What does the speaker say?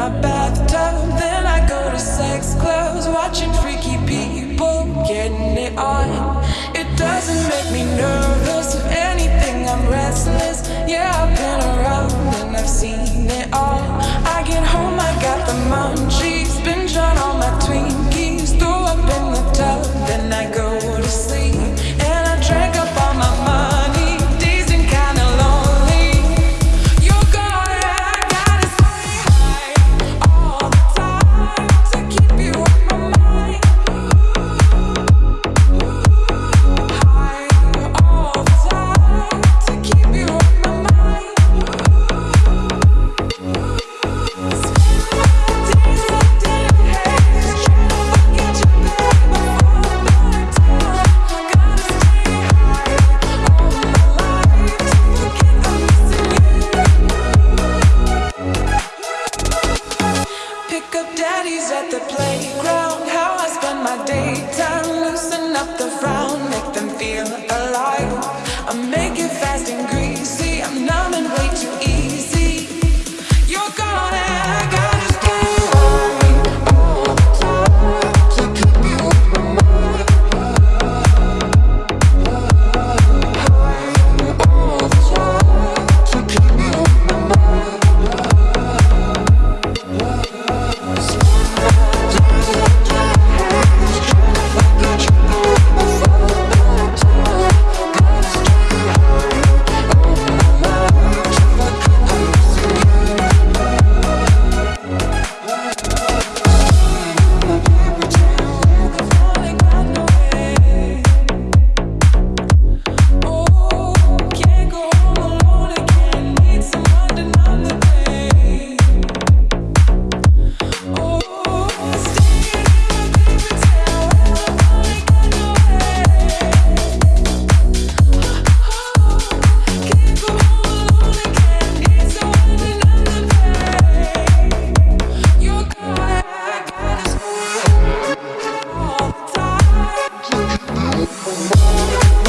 my bathtub. Then I go to sex clubs, watching freaky people getting it on. It doesn't make me nervous. daytime, loosen up the frown, make them feel alive. I make it fast and Oh,